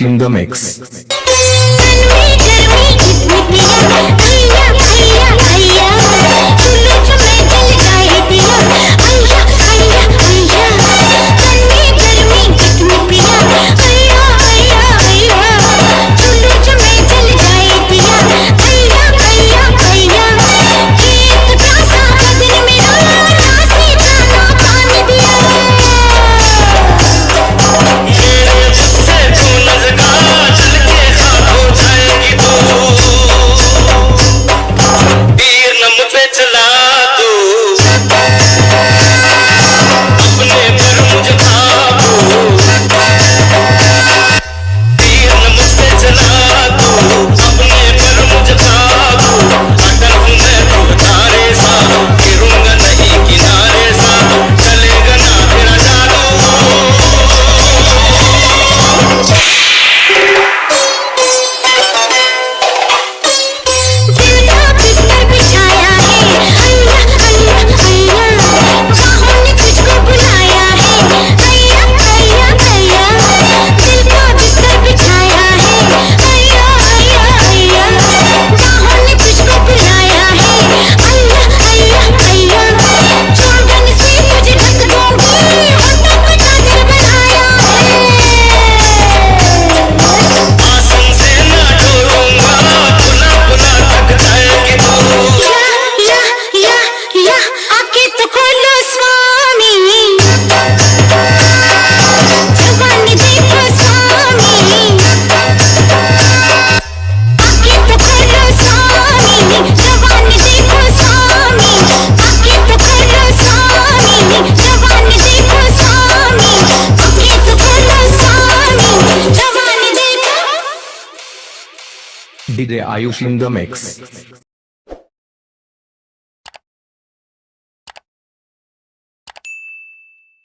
In the mix. de Ayush in the Mix.